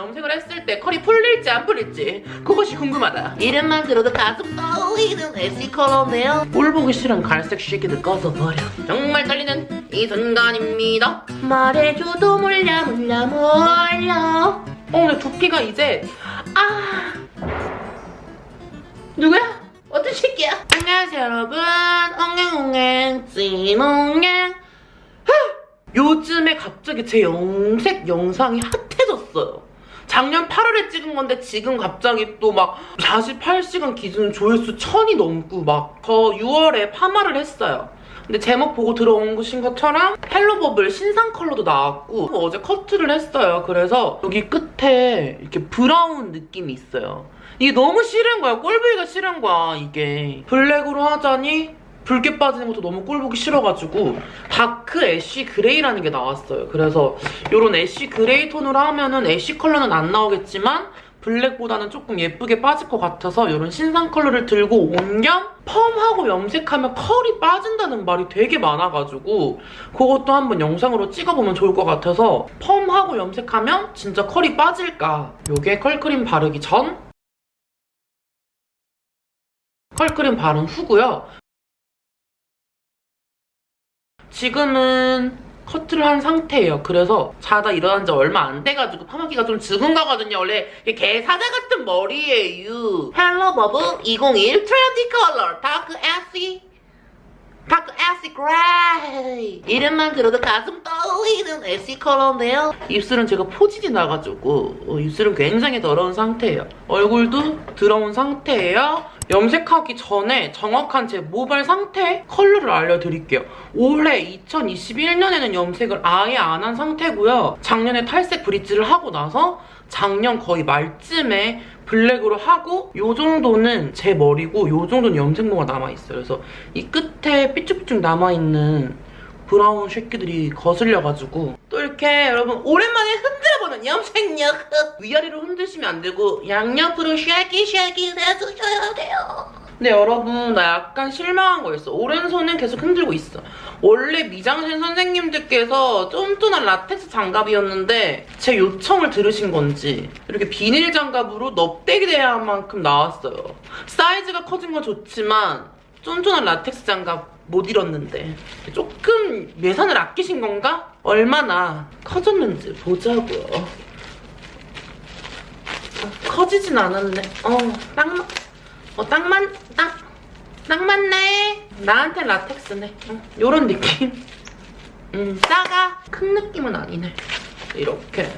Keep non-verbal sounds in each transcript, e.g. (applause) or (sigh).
염색을 했을 때 컬이 풀릴지 안 풀릴지 그것이 궁금하다. 이름만 들어도 가슴 떨리는 에시 컬러네요. 꼴 보기 싫은 갈색 시계들 꺼져버려. 정말 떨리는 이 순간입니다. 말해줘도 몰라 몰라 몰라. 어 근데 두피가 이제 아! 누구야? 어떤 새끼야? 안녕하세요 여러분. 엉행엉행 찌몽행. 요즘에 갑자기 제 염색 영상이 핫해졌어요. 작년 8월에 찍은 건데 지금 갑자기 또 막 48시간 기준 조회수 1000이 넘고 막 저 6월에 파마를 했어요. 근데 제목 보고 들어온 것인 것처럼 헬로버블 신상 컬러도 나왔고 어제 커트를 했어요. 그래서 여기 끝에 이렇게 brown 느낌이 있어요. 이게 너무 싫은 거야. 꼴보기가 싫은 거야, 이게. 블랙으로 하자니 붉게 빠지는 것도 너무 꼴보기 싫어가지고 dark ash gray라는 게 나왔어요. 그래서 이런 ash gray 톤으로 하면은 ash 컬러는 안 나오겠지만 블랙보다는 조금 예쁘게 빠질 것 같아서 이런 신상 컬러를 들고 온 겸 펌하고 염색하면 컬이 빠진다는 말이 되게 많아가지고 그것도 한번 영상으로 찍어보면 좋을 것 같아서 펌하고 염색하면 진짜 컬이 빠질까 요게 컬크림 바르기 전 컬크림 바른 후고요. 지금은 커트를 한 상태예요. 그래서 자다 일어난 지 얼마 안 돼가지고 파마기가 좀 죽은 거거든요. 원래 이게 개사자 같은 머리예요. 헬로버블 2021 트렌디 컬러 dark ash dark ash gray 이름만 들어도 가슴 떨리는 ash 컬러인데요. 입술은 제가 포진이 나가지고 어, 입술은 굉장히 더러운 상태예요. 얼굴도 더러운 상태예요. 염색하기 전에 정확한 제 모발 상태 컬러를 알려드릴게요. 올해 2021년에는 염색을 아예 안 한 상태고요. 작년에 탈색 브릿지를 하고 나서 작년 거의 말쯤에 블랙으로 하고 요 정도는 제 머리고 요 정도는 염색모가 남아있어요. 그래서 이 끝에 삐쭉삐쭉 남아있는 브라운 쉐끼들이 거슬려가지고 또 이렇게 여러분 오랜만에 흔들어보는 염색력 위아래로 흔드시면 안 되고 양옆으로 shake it 해주셔야 돼요. 근데 여러분 나 약간 실망한 거 있어. 오른손은 계속 흔들고 있어 원래 미장센 선생님들께서 쫀쫀한 라텍스 장갑이었는데 제 요청을 들으신 건지 이렇게 비닐 장갑으로 넙대기 대할 만큼 나왔어요 사이즈가 커진 건 좋지만 쫀쫀한 라텍스 장갑 못 잃었는데 조금 예산을 아끼신 건가? 얼마나 커졌는지 보자고요. 어, 커지진 않았네. 어, 딱, 맞- 어, 딱 맞, 딱, 딱 맞네. 나한텐 라텍스네. 응, 요런 느낌. 음, 작아. 큰 느낌은 아니네. 이렇게.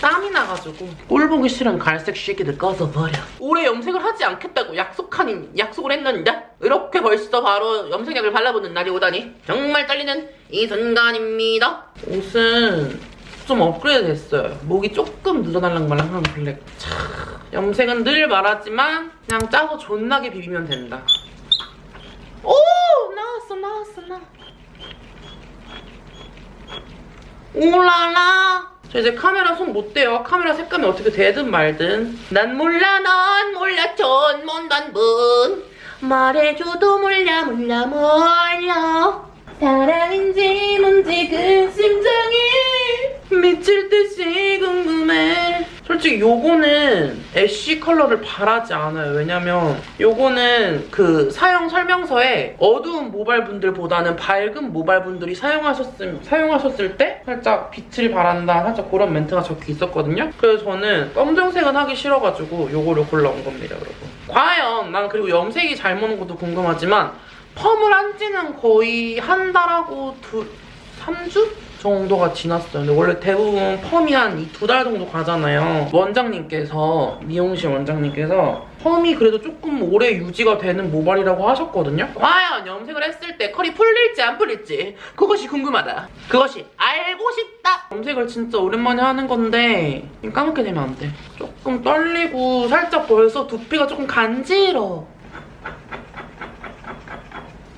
땀이 나가지고 꼴 보기 싫은 갈색 시계들 꺼져버려 올해 염색을 하지 않겠다고 약속한 약속을 했는데 이렇게 벌써 바로 염색약을 발라보는 날이 오다니 정말 떨리는 이 순간입니다 옷은 좀 업그레이드 됐어요 목이 조금 늘어날랑 말랑 한 블랙 차, 염색은 늘 말하지만 그냥 짜서 존나게 비비면 된다 오 나왔어 나왔어 나 오라라 저 이제 카메라 손 못 대요. 카메라 색감이 어떻게 되든 말든. 난 몰라, 난 몰라, 전문단 분. 말해줘도 몰라, 몰라, 몰라. 사랑인지 뭔지 그 심장이 미칠 듯이 궁금해. 솔직히 요거는 애쉬 컬러를 바라지 않아요. 왜냐면 요거는 그 사용 설명서에 어두운 모발 분들보다는 밝은 모발 분들이 사용하셨을, 사용하셨을 때 살짝 빛을 바란다 살짝 그런 멘트가 적혀 있었거든요. 그래서 저는 검정색은 하기 싫어가지고 요거를 골라온 겁니다, 여러분. 과연 난 그리고 염색이 잘 먹는 것도 궁금하지만 펌을 한 지는 거의 한 달하고 두, 3주? 정도가 지났어요. 근데 원래 대부분 펌이 한 두 달 정도 가잖아요. 원장님께서, 미용실 원장님께서 펌이 그래도 조금 오래 유지가 되는 모발이라고 하셨거든요. 과연 염색을 했을 때 컬이 풀릴지 안 풀릴지 그것이 궁금하다. 그것이 알고 싶다. 염색을 진짜 오랜만에 하는 건데 까맣게 되면 안 돼. 조금 떨리고 살짝 벌써 두피가 조금 간지러워.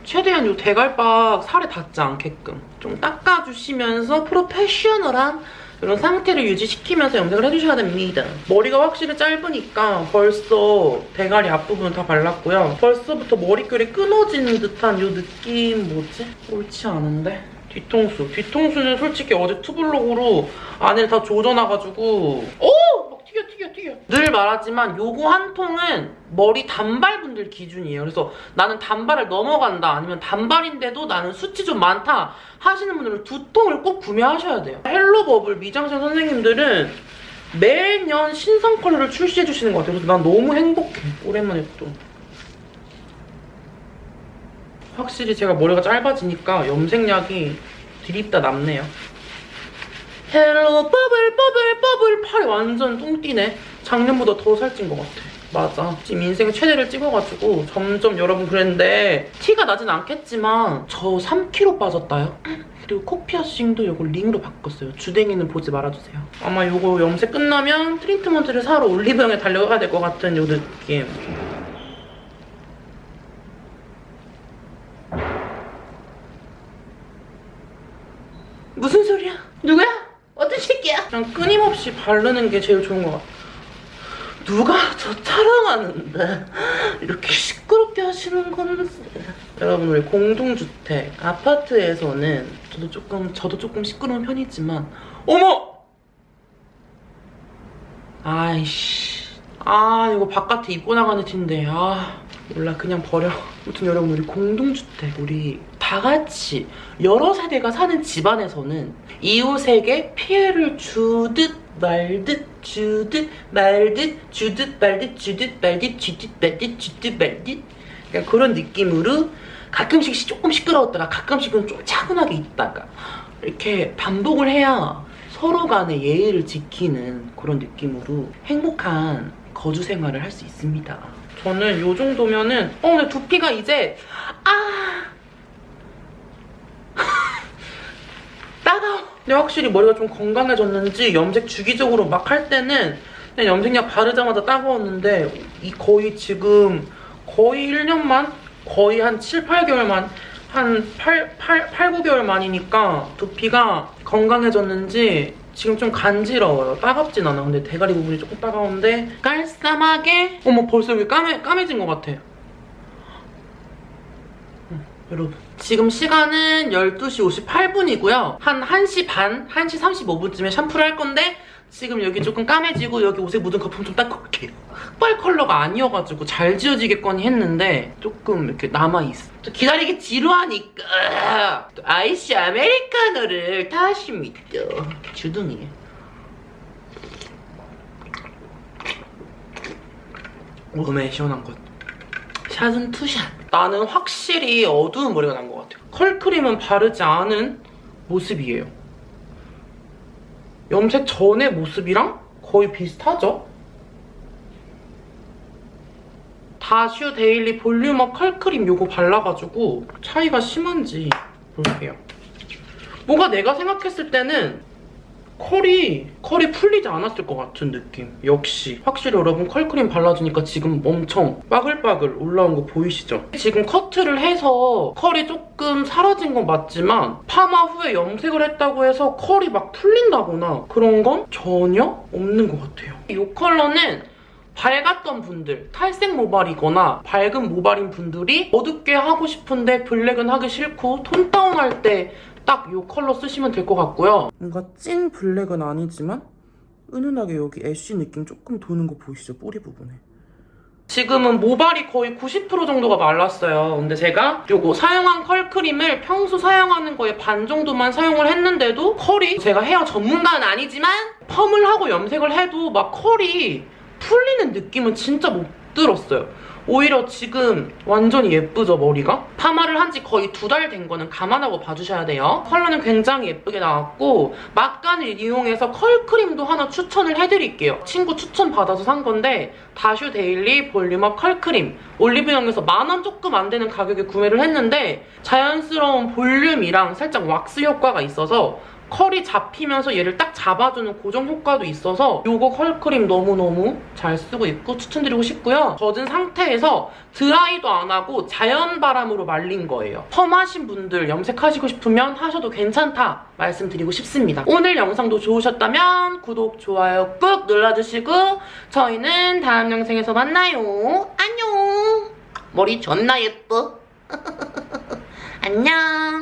최대한 이 대갈박 살에 닿지 않게끔 좀 닦아주시면서 프로페셔널한 이런 상태를 유지시키면서 염색을 해주셔야 됩니다. 머리가 확실히 짧으니까 벌써 대가리 앞부분 다 발랐고요. 벌써부터 머릿결이 끊어지는 듯한 이 느낌 뭐지? 옳지 않은데? 뒤통수. 뒤통수는 솔직히 어제 투블럭으로 안을 다 조져놔가지고 오! 늘 말하지만 요거 한 통은 머리 단발분들 기준이에요. 그래서 나는 단발을 넘어간다 아니면 단발인데도 나는 숱이 좀 많다 하시는 분들은 두 통을 꼭 구매하셔야 돼요. 헬로버블 미장센 선생님들은 매년 신상 컬러를 출시해 주시는 것 같아요. 그래서 난 너무 행복해. 오랜만에 또. 확실히 제가 머리가 짧아지니까 염색약이 드립다 남네요. 헬로 버블 버블 버블 팔이 완전 뚱띠네. 작년보다 더 살찐 것 같아. 맞아. 지금 인생 최대를 찍어가지고 점점 여러분 그랬는데 티가 나진 않겠지만 저 3kg 빠졌다요. 그리고 코 피어싱도 이거 링으로 바꿨어요. 주댕이는 보지 말아주세요. 아마 이거 염색 끝나면 트리트먼트를 사러 올리브영에 달려가야 될 것 같은 요 느낌. 무슨 소리야? 누구야? 어떤 새끼야? 그냥 끊임없이 바르는 게 제일 좋은 것 같아. 누가 저 촬영하는데 이렇게 시끄럽게 하시는 건지. 여러분 우리 공동주택 아파트에서는 저도 조금 저도 조금 시끄러운 편이지만 어머! 아이씨. 아 이거 바깥에 입고 나가는 티인데 아 몰라 그냥 버려. 아무튼 여러분 우리 공동주택 우리 다 같이 여러 세대가 사는 집안에서는 이웃에게 피해를 주듯 말듯 주듯 말듯 주듯 말듯 주듯 말듯 주듯 말듯 주듯 말듯 그냥 그런 느낌으로 가끔씩 조금 시끄러웠다가 가끔씩은 좀 차분하게 있다가 이렇게 반복을 해야 서로 간의 예의를 지키는 그런 느낌으로 행복한 거주 생활을 할 수 있습니다. 저는 요 정도면은 어 근데 두피가 이제 아 따가워. 근데 확실히 머리가 좀 건강해졌는지 염색 주기적으로 막 할 때는 그냥 염색약 바르자마자 따가웠는데 이 거의 지금 거의 1년만? 거의 한 7, 8개월만 한 8, 8, 8 9개월 만이니까 두피가 건강해졌는지 지금 좀 간지러워요. 따갑진 않아. 근데 대가리 부분이 조금 따가운데 깔쌈하게 어머 벌써 여기 까매, 까매진 것 같아. 여러분 지금 시간은 12시 58분이고요. 한 1시 반, 1시 35분쯤에 샴푸를 할 건데 지금 여기 조금 까매지고 여기 옷에 묻은 거품 좀 닦고 올게요. 흑발 컬러가 아니어가지고 잘 지워지겠거니 했는데 조금 이렇게 남아있어. 또 기다리기 지루하니까 또 아이스 아메리카노를 타십니다. 주둥이. 오금에 시원한 것. 샷은 투샷. 나는 확실히 어두운 머리가 난 것 같아요. 컬크림은 바르지 않은 모습이에요. 염색 전의 모습이랑 거의 비슷하죠? 다슈 데일리 볼륨업 컬크림 요거 발라가지고 차이가 심한지 볼게요. 뭔가 내가 생각했을 때는 컬이 컬이 풀리지 않았을 것 같은 느낌. 역시 확실히 여러분 컬크림 발라주니까 지금 엄청 빠글빠글 올라온 거 보이시죠? 지금 커트를 해서 컬이 조금 사라진 건 맞지만 파마 후에 염색을 했다고 해서 컬이 막 풀린다거나 그런 건 전혀 없는 것 같아요. 이 컬러는 밝았던 분들, 탈색 모발이거나 밝은 모발인 분들이 어둡게 하고 싶은데 블랙은 하기 싫고 톤 다운할 때 딱 이 컬러 쓰시면 될 것 같고요. 뭔가 찐 블랙은 아니지만 은은하게 여기 애쉬 느낌 조금 도는 거 보이시죠? 뿌리 부분에. 지금은 모발이 거의 90% 정도가 말랐어요. 근데 제가 요거 사용한 컬크림을 평소 사용하는 거에 반 정도만 사용을 했는데도 컬이 제가 헤어 전문가는 아니지만 펌을 하고 염색을 해도 막 컬이 풀리는 느낌은 진짜 못 들었어요. 오히려 지금 완전히 예쁘죠, 머리가? 파마를 한 지 거의 두 달 된 거는 감안하고 봐주셔야 돼요. 컬러는 굉장히 예쁘게 나왔고 막간을 이용해서 컬크림도 하나 추천을 해드릴게요. 친구 추천 받아서 산 건데 다슈 데일리 볼륨업 컬크림 올리브영에서 만 원 조금 안 되는 가격에 구매를 했는데 자연스러운 볼륨이랑 살짝 왁스 효과가 있어서 컬이 잡히면서 얘를 딱 잡아주는 고정 효과도 있어서 이거 컬크림 너무너무 잘 쓰고 있고 추천드리고 싶고요. 젖은 상태에서 드라이도 안 하고 자연 바람으로 말린 거예요. 펌하신 분들 염색하시고 싶으면 하셔도 괜찮다 말씀드리고 싶습니다. 오늘 영상도 좋으셨다면 구독, 좋아요 꾹 눌러주시고 저희는 다음 영상에서 만나요. 안녕! 머리 존나 예뻐. (laughs) 안녕!